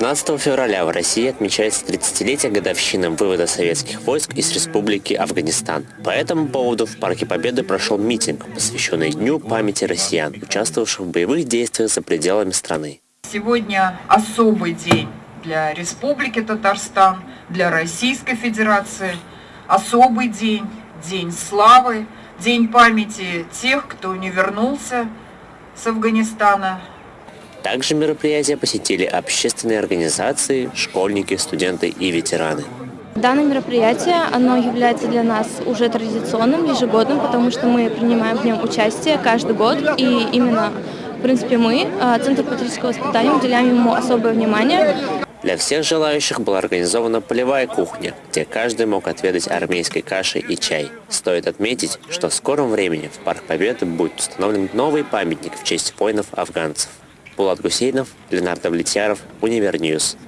15 февраля в России отмечается 30-летие годовщины вывода советских войск из Республики Афганистан. По этому поводу в Парке Победы прошел митинг, посвященный Дню памяти россиян, участвовавших в боевых действиях за пределами страны. Сегодня особый день для Республики Татарстан, для Российской Федерации. Особый день, день славы, день памяти тех, кто не вернулся с Афганистана, также мероприятие посетили общественные организации, школьники, студенты и ветераны. Данное мероприятие, оно является для нас уже традиционным, ежегодным, потому что мы принимаем в нем участие каждый год, и именно, в принципе, мы, а, Центр патриотического воспитания, уделяем ему особое внимание. Для всех желающих была организована полевая кухня, где каждый мог отведать армейской каши и чай. Стоит отметить, что в скором времени в Парк Победы будет установлен новый памятник в честь воинов-афганцев. Булат Гусейнов, Ленардо Влетьяров, Универньюз.